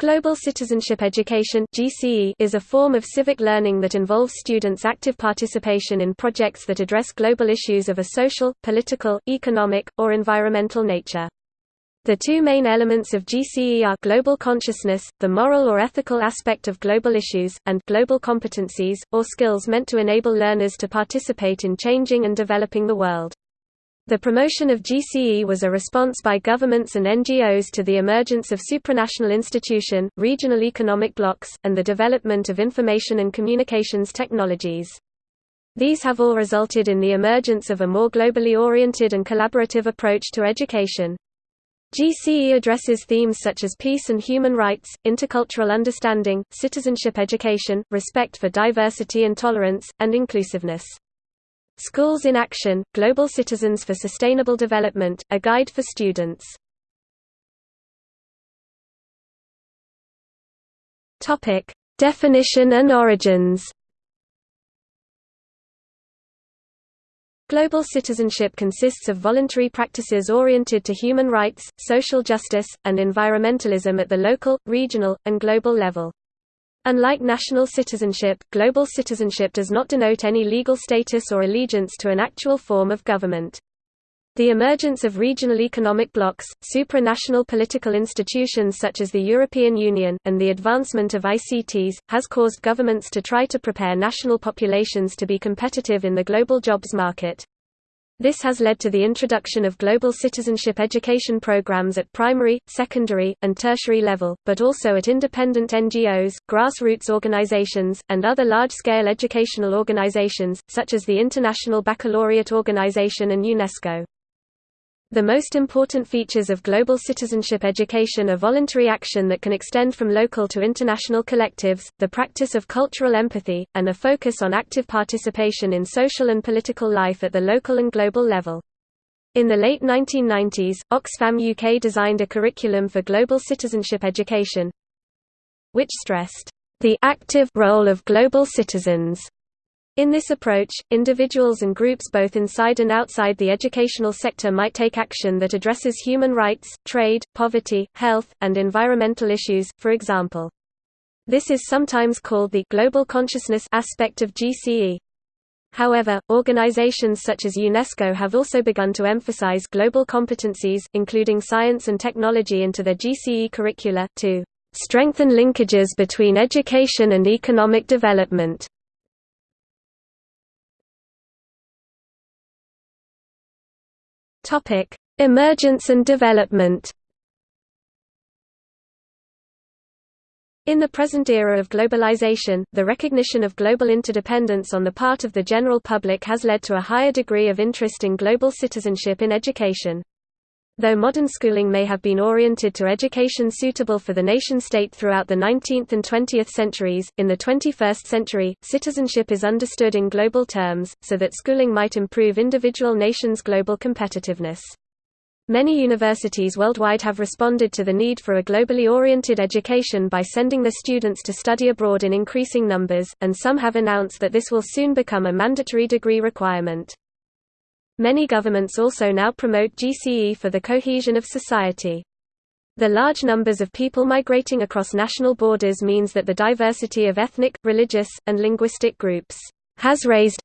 Global Citizenship Education is a form of civic learning that involves students' active participation in projects that address global issues of a social, political, economic, or environmental nature. The two main elements of GCE are global consciousness, the moral or ethical aspect of global issues, and global competencies, or skills meant to enable learners to participate in changing and developing the world. The promotion of GCE was a response by governments and NGOs to the emergence of supranational institution, regional economic blocs, and the development of information and communications technologies. These have all resulted in the emergence of a more globally oriented and collaborative approach to education. GCE addresses themes such as peace and human rights, intercultural understanding, citizenship education, respect for diversity and tolerance, and inclusiveness. Schools in Action, Global Citizens for Sustainable Development, a guide for students. Definition and origins. Global citizenship consists of voluntary practices oriented to human rights, social justice, and environmentalism at the local, regional, and global level. Unlike national citizenship, global citizenship does not denote any legal status or allegiance to an actual form of government. The emergence of regional economic blocs, supranational political institutions such as the European Union, and the advancement of ICTs, has caused governments to try to prepare national populations to be competitive in the global jobs market. This has led to the introduction of global citizenship education programs at primary, secondary, and tertiary level, but also at independent NGOs, grassroots organizations, and other large-scale educational organizations, such as the International Baccalaureate Organization and UNESCO. The most important features of global citizenship education are voluntary action that can extend from local to international collectives, the practice of cultural empathy, and a focus on active participation in social and political life at the local and global level. In the late 1990s, Oxfam UK designed a curriculum for global citizenship education, which stressed the active role of global citizens in this approach, individuals and groups both inside and outside the educational sector might take action that addresses human rights, trade, poverty, health, and environmental issues, for example. This is sometimes called the global consciousness aspect of GCE. However, organizations such as UNESCO have also begun to emphasize global competencies, including science and technology into their GCE curricula, to strengthen linkages between education and economic development. Topic: Emergence and development. In the present era of globalization, the recognition of global interdependence on the part of the general public has led to a higher degree of interest in global citizenship in education. Though modern schooling may have been oriented to education suitable for the nation-state throughout the 19th and 20th centuries, in the 21st century, citizenship is understood in global terms, so that schooling might improve individual nations' global competitiveness. Many universities worldwide have responded to the need for a globally oriented education by sending their students to study abroad in increasing numbers, and some have announced that this will soon become a mandatory degree requirement. Many governments also now promote GCE for the cohesion of society. The large numbers of people migrating across national borders means that the diversity of ethnic, religious, and linguistic groups has raised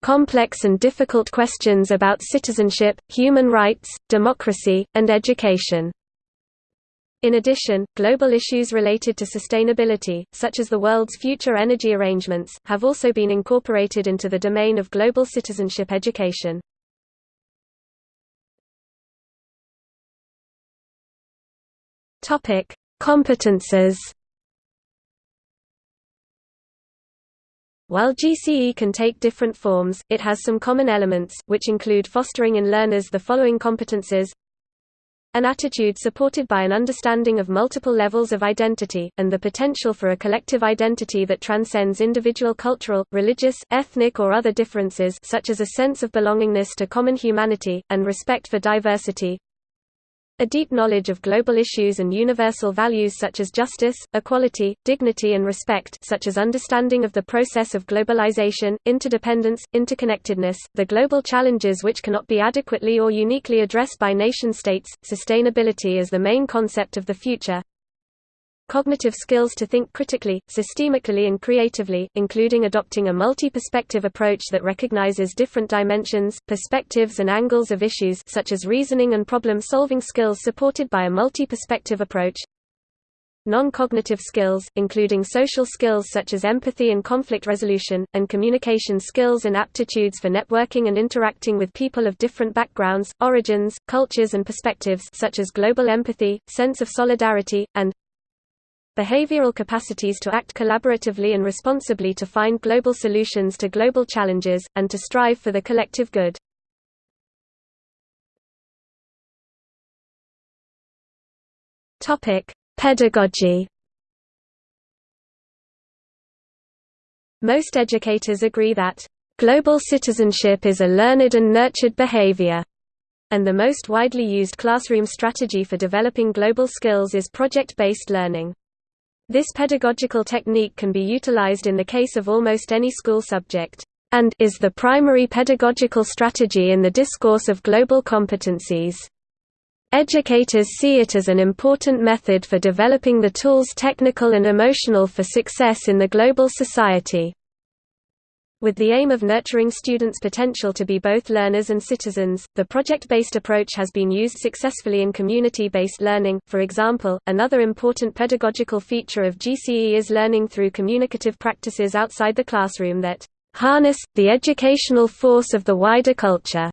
complex and difficult questions about citizenship, human rights, democracy, and education. In addition, global issues related to sustainability, such as the world's future energy arrangements, have also been incorporated into the domain of global citizenship education. Topic: Competences. While GCE can take different forms, it has some common elements, which include fostering in learners the following competences an attitude supported by an understanding of multiple levels of identity, and the potential for a collective identity that transcends individual cultural, religious, ethnic or other differences such as a sense of belongingness to common humanity, and respect for diversity, a deep knowledge of global issues and universal values such as justice, equality, dignity and respect such as understanding of the process of globalization, interdependence, interconnectedness, the global challenges which cannot be adequately or uniquely addressed by nation-states, sustainability as the main concept of the future, cognitive skills to think critically, systemically and creatively, including adopting a multi-perspective approach that recognizes different dimensions, perspectives and angles of issues such as reasoning and problem-solving skills supported by a multi-perspective approach, Non-cognitive skills, including social skills such as empathy and conflict resolution, and communication skills and aptitudes for networking and interacting with people of different backgrounds, origins, cultures and perspectives such as global empathy, sense of solidarity, and behavioral capacities to act collaboratively and responsibly to find global solutions to global challenges, and to strive for the collective good. Pedagogy Most educators agree that, "...global citizenship is a learned and nurtured behavior." and the most widely used classroom strategy for developing global skills is project-based learning. This pedagogical technique can be utilized in the case of almost any school subject, and is the primary pedagogical strategy in the discourse of global competencies. Educators see it as an important method for developing the tools technical and emotional for success in the global society. With the aim of nurturing students' potential to be both learners and citizens, the project-based approach has been used successfully in community-based learning. For example, another important pedagogical feature of GCE is learning through communicative practices outside the classroom that harness the educational force of the wider culture.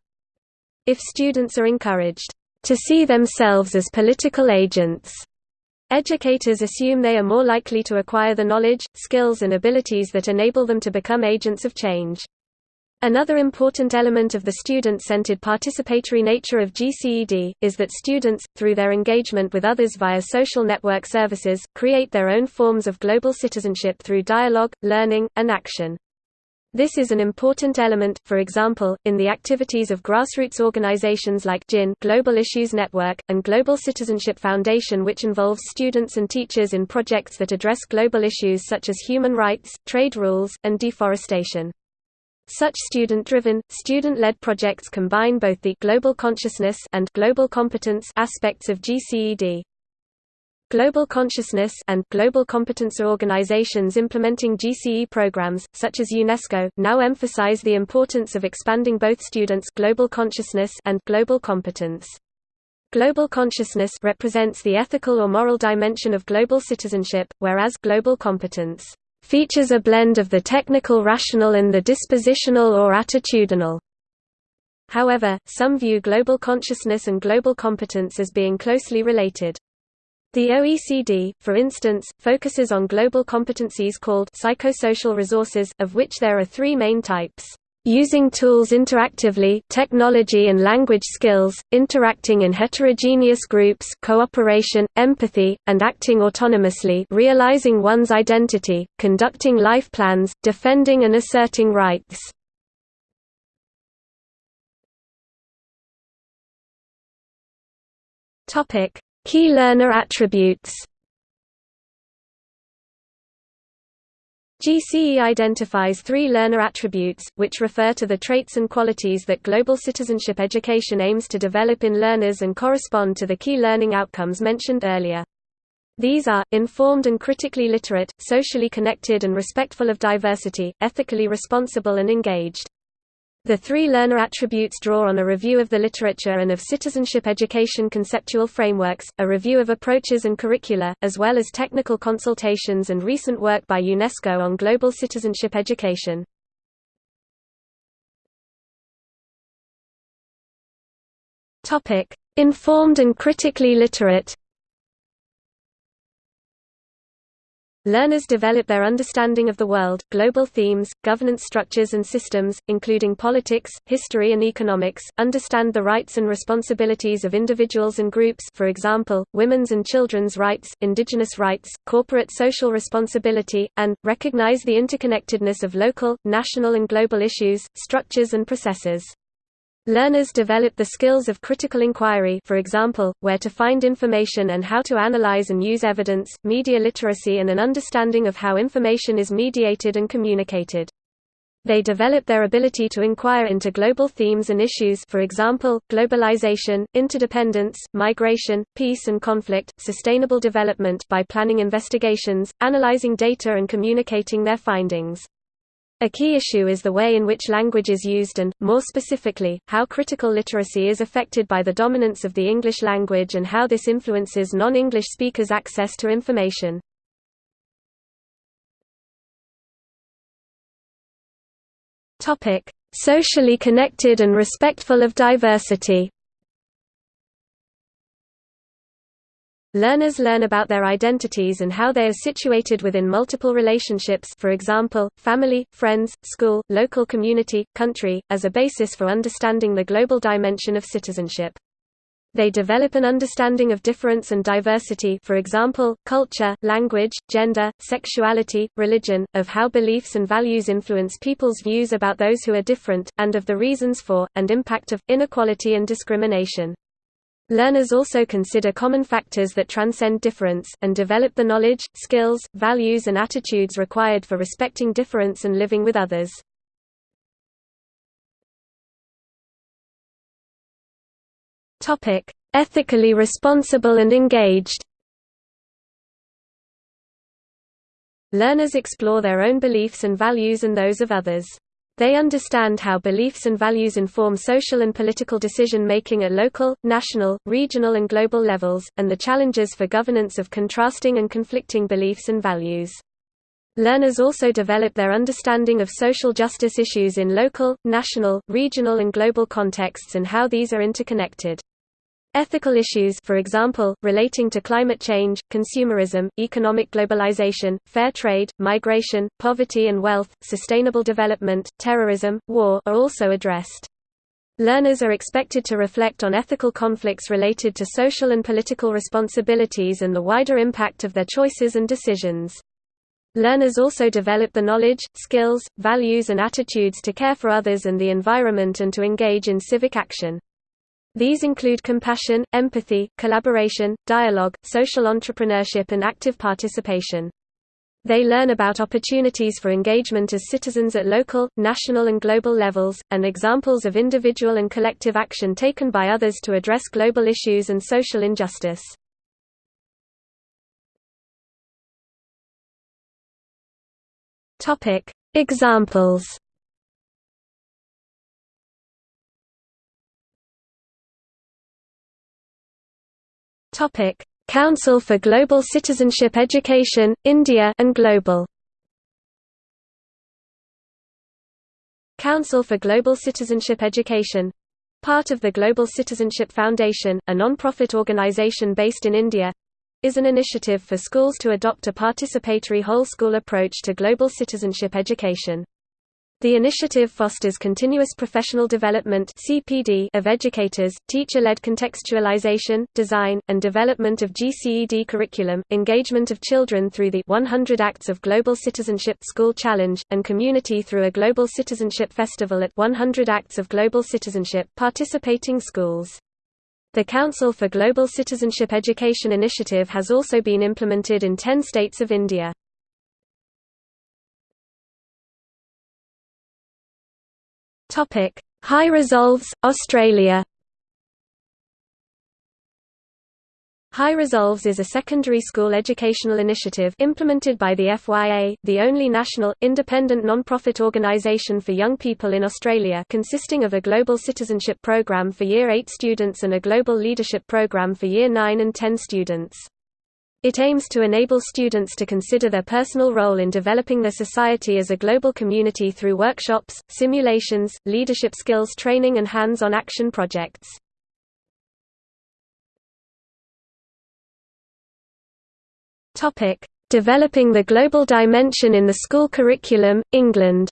If students are encouraged to see themselves as political agents. Educators assume they are more likely to acquire the knowledge, skills and abilities that enable them to become agents of change. Another important element of the student-centered participatory nature of GCED, is that students, through their engagement with others via social network services, create their own forms of global citizenship through dialogue, learning, and action. This is an important element, for example, in the activities of grassroots organizations like GIN Global Issues Network, and Global Citizenship Foundation which involves students and teachers in projects that address global issues such as human rights, trade rules, and deforestation. Such student-driven, student-led projects combine both the global consciousness and global competence aspects of GCED. Global consciousness and global competence organizations implementing GCE programs, such as UNESCO, now emphasize the importance of expanding both students' global consciousness and global competence. Global consciousness represents the ethical or moral dimension of global citizenship, whereas global competence features a blend of the technical rational and the dispositional or attitudinal. However, some view global consciousness and global competence as being closely related. The OECD, for instance, focuses on global competencies called psychosocial resources, of which there are three main types. Using tools interactively technology and language skills, interacting in heterogeneous groups cooperation, empathy, and acting autonomously realizing one's identity, conducting life plans, defending and asserting rights. Key learner attributes GCE identifies three learner attributes, which refer to the traits and qualities that global citizenship education aims to develop in learners and correspond to the key learning outcomes mentioned earlier. These are, informed and critically literate, socially connected and respectful of diversity, ethically responsible and engaged. The three learner attributes draw on a review of the literature and of citizenship education conceptual frameworks, a review of approaches and curricula, as well as technical consultations and recent work by UNESCO on global citizenship education. Informed and critically literate Learners develop their understanding of the world, global themes, governance structures and systems, including politics, history and economics, understand the rights and responsibilities of individuals and groups for example, women's and children's rights, indigenous rights, corporate social responsibility, and, recognize the interconnectedness of local, national and global issues, structures and processes. Learners develop the skills of critical inquiry for example, where to find information and how to analyze and use evidence, media literacy and an understanding of how information is mediated and communicated. They develop their ability to inquire into global themes and issues for example, globalization, interdependence, migration, peace and conflict, sustainable development by planning investigations, analyzing data and communicating their findings. A key issue is the way in which language is used and, more specifically, how critical literacy is affected by the dominance of the English language and how this influences non-English speakers' access to information. Socially connected and respectful of diversity. Learners learn about their identities and how they are situated within multiple relationships for example, family, friends, school, local community, country, as a basis for understanding the global dimension of citizenship. They develop an understanding of difference and diversity for example, culture, language, gender, sexuality, religion, of how beliefs and values influence people's views about those who are different, and of the reasons for, and impact of, inequality and discrimination. Learners also consider common factors that transcend difference, and develop the knowledge, skills, values and attitudes required for respecting difference and living with others. Ethically responsible and engaged. Learners explore their own beliefs and values and those of others. They understand how beliefs and values inform social and political decision-making at local, national, regional and global levels, and the challenges for governance of contrasting and conflicting beliefs and values. Learners also develop their understanding of social justice issues in local, national, regional and global contexts and how these are interconnected. Ethical issues for example, relating to climate change, consumerism, economic globalization, fair trade, migration, poverty and wealth, sustainable development, terrorism, war are also addressed. Learners are expected to reflect on ethical conflicts related to social and political responsibilities and the wider impact of their choices and decisions. Learners also develop the knowledge, skills, values and attitudes to care for others and the environment and to engage in civic action. These include compassion, empathy, collaboration, dialogue, social entrepreneurship and active participation. They learn about opportunities for engagement as citizens at local, national and global levels, and examples of individual and collective action taken by others to address global issues and social injustice. Examples Topic: Council for Global Citizenship Education, India and Global. Council for Global Citizenship Education part of the Global Citizenship Foundation, a non-profit organization based in India is an initiative for schools to adopt a participatory whole school approach to global citizenship education. The initiative fosters continuous professional development (CPD) of educators, teacher-led contextualization, design, and development of GCED curriculum, engagement of children through the 100 Acts of Global Citizenship School Challenge, and community through a Global Citizenship Festival at 100 Acts of Global Citizenship participating schools. The Council for Global Citizenship Education initiative has also been implemented in 10 states of India. Topic: High Resolves, Australia. High Resolves is a secondary school educational initiative implemented by the FYA, the only national, independent non-profit organisation for young people in Australia consisting of a Global Citizenship Programme for Year 8 students and a Global Leadership Programme for Year 9 and 10 students. It aims to enable students to consider their personal role in developing their society as a global community through workshops, simulations, leadership skills training and hands-on action projects. Developing the global dimension in the school curriculum, England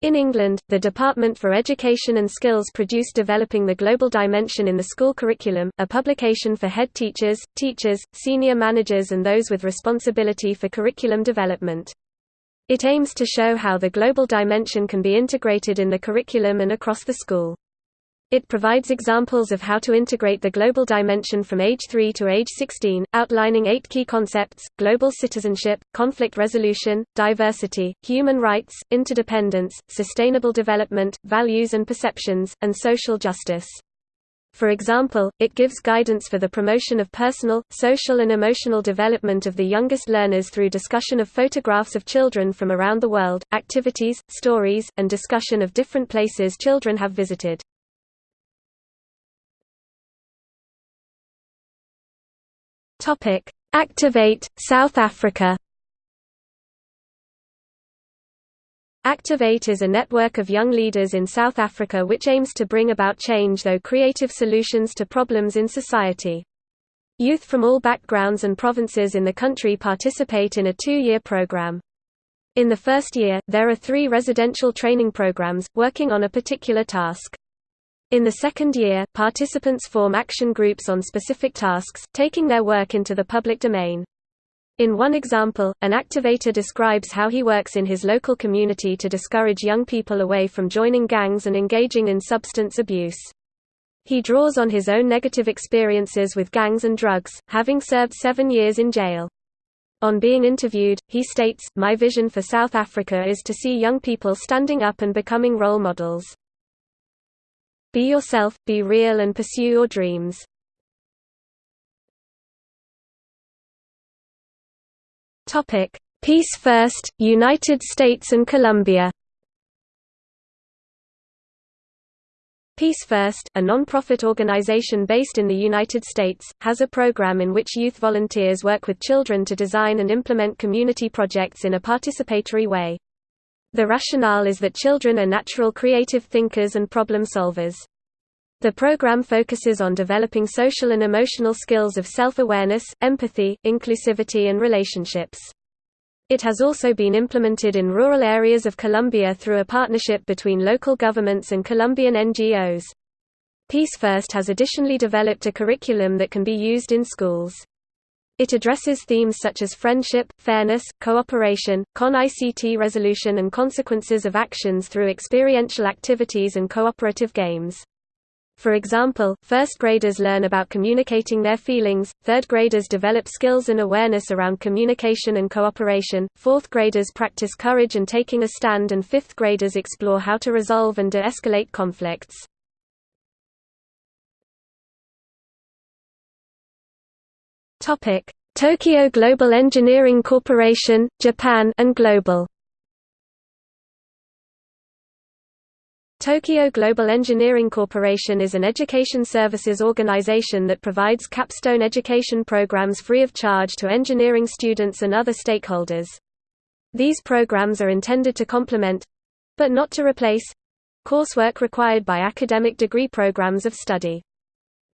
In England, the Department for Education and Skills produced Developing the Global Dimension in the School Curriculum, a publication for head teachers, teachers, senior managers and those with responsibility for curriculum development. It aims to show how the global dimension can be integrated in the curriculum and across the school. It provides examples of how to integrate the global dimension from age 3 to age 16, outlining eight key concepts, global citizenship, conflict resolution, diversity, human rights, interdependence, sustainable development, values and perceptions, and social justice. For example, it gives guidance for the promotion of personal, social and emotional development of the youngest learners through discussion of photographs of children from around the world, activities, stories, and discussion of different places children have visited. Topic: Activate South Africa. Activate is a network of young leaders in South Africa which aims to bring about change through creative solutions to problems in society. Youth from all backgrounds and provinces in the country participate in a two-year program. In the first year, there are three residential training programs, working on a particular task. In the second year, participants form action groups on specific tasks, taking their work into the public domain. In one example, an activator describes how he works in his local community to discourage young people away from joining gangs and engaging in substance abuse. He draws on his own negative experiences with gangs and drugs, having served seven years in jail. On being interviewed, he states, My vision for South Africa is to see young people standing up and becoming role models. Be yourself, be real and pursue your dreams. Peace First, United States and Colombia. Peace First, a non-profit organization based in the United States, has a program in which youth volunteers work with children to design and implement community projects in a participatory way. The rationale is that children are natural creative thinkers and problem solvers. The program focuses on developing social and emotional skills of self-awareness, empathy, inclusivity and relationships. It has also been implemented in rural areas of Colombia through a partnership between local governments and Colombian NGOs. Peace First has additionally developed a curriculum that can be used in schools. It addresses themes such as friendship, fairness, cooperation, con-ICT resolution and consequences of actions through experiential activities and cooperative games. For example, first graders learn about communicating their feelings, third graders develop skills and awareness around communication and cooperation, fourth graders practice courage and taking a stand and fifth graders explore how to resolve and de-escalate conflicts. Topic: Tokyo Global Engineering Corporation, Japan and Global. Tokyo Global Engineering Corporation is an education services organization that provides capstone education programs free of charge to engineering students and other stakeholders. These programs are intended to complement—but not to replace—coursework required by academic degree programs of study.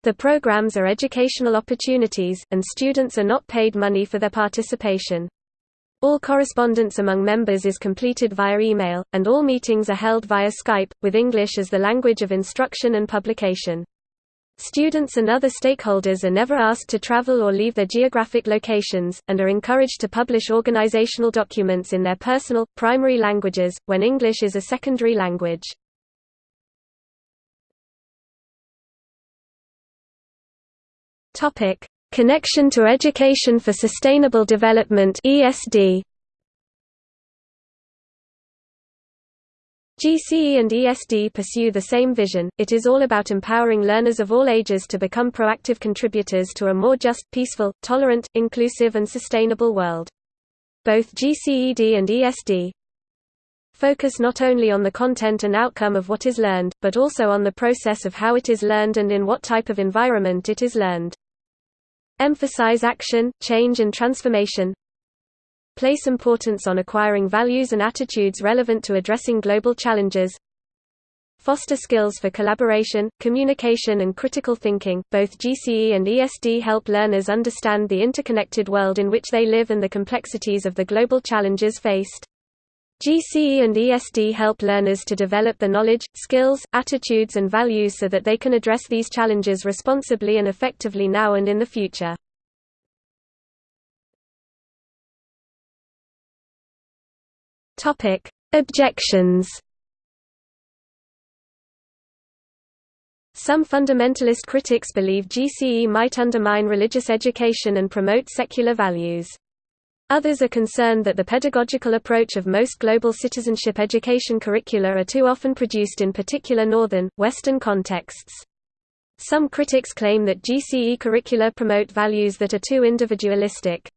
The programs are educational opportunities, and students are not paid money for their participation. All correspondence among members is completed via email, and all meetings are held via Skype, with English as the language of instruction and publication. Students and other stakeholders are never asked to travel or leave their geographic locations, and are encouraged to publish organizational documents in their personal, primary languages, when English is a secondary language. Topic: Connection to Education for Sustainable Development (ESD). GCE and ESD pursue the same vision, it is all about empowering learners of all ages to become proactive contributors to a more just, peaceful, tolerant, inclusive and sustainable world. Both GCED and ESD focus not only on the content and outcome of what is learned, but also on the process of how it is learned and in what type of environment it is learned. Emphasize action, change and transformation. Place importance on acquiring values and attitudes relevant to addressing global challenges. Foster skills for collaboration, communication and critical thinking. Both GCE and ESD help learners understand the interconnected world in which they live and the complexities of the global challenges faced. GCE and ESD help learners to develop the knowledge, skills, attitudes and values so that they can address these challenges responsibly and effectively now and in the future. Objections Some fundamentalist critics believe GCE might undermine religious education and promote secular values. Others are concerned that the pedagogical approach of most global citizenship education curricula are too often produced in particular northern, western contexts. Some critics claim that GCE curricula promote values that are too individualistic.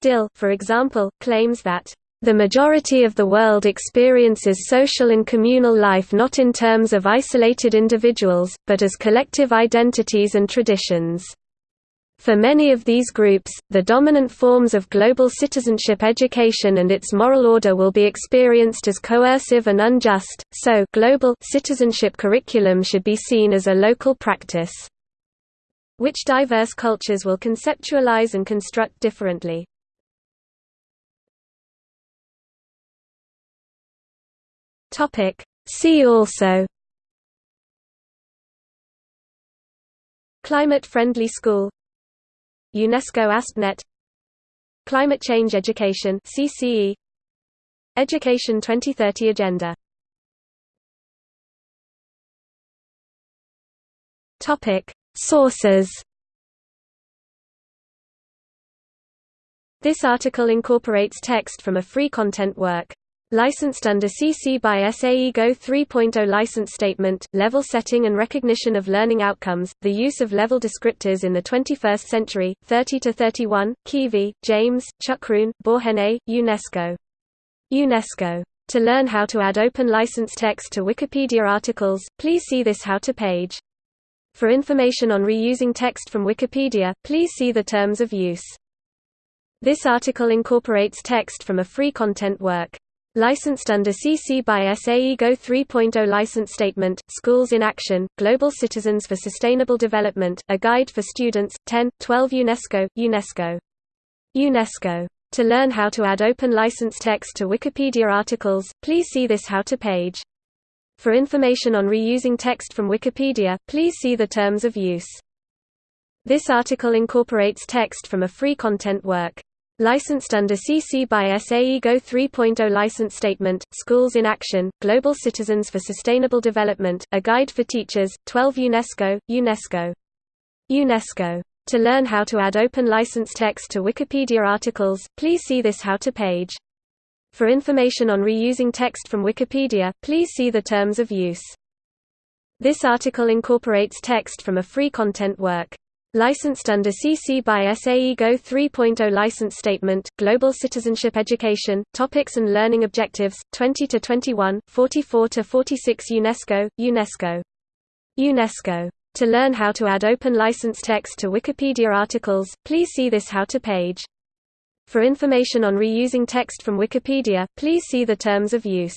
Dill, for example, claims that the majority of the world experiences social and communal life not in terms of isolated individuals, but as collective identities and traditions. For many of these groups, the dominant forms of global citizenship education and its moral order will be experienced as coercive and unjust, so global citizenship curriculum should be seen as a local practice, which diverse cultures will conceptualize and construct differently. See also Climate-friendly school UNESCO ASPnet Climate Change Education CCE Education 2030 Agenda. Topic Sources. This article incorporates text from a free content work Licensed under CC by SA IGO 3.0 License Statement, Level Setting and Recognition of Learning Outcomes, The Use of Level Descriptors in the 21st Century, 30–31, Keevy, James, Chakroun, Borhene, UNESCO. UNESCO. To learn how to add open license text to Wikipedia articles, please see this How to page. For information on reusing text from Wikipedia, please see the Terms of Use. This article incorporates text from a free content work. Licensed under CC by SA IGO 3.0 License Statement, Schools in Action, Global Citizens for Sustainable Development, A Guide for Students, 10, 12 UNESCO, UNESCO. UNESCO. To learn how to add open license text to Wikipedia articles, please see this How to page. For information on reusing text from Wikipedia, please see the Terms of Use. This article incorporates text from a free content work. Licensed under CC by SA IGO 3.0 License Statement, Schools in Action, Global Citizens for Sustainable Development, A Guide for Teachers, 12 UNESCO, UNESCO. UNESCO. To learn how to add open license text to Wikipedia articles, please see this How to page. For information on reusing text from Wikipedia, please see the Terms of Use. This article incorporates text from a free content work. Licensed under CC by SA IGO 3.0 License Statement, Global Citizenship Education, Topics and Learning Objectives, 20–21, 44–46 UNESCO, UNESCO. UNESCO. To learn how to add open license text to Wikipedia articles, please see this How to page. For information on reusing text from Wikipedia, please see the Terms of Use.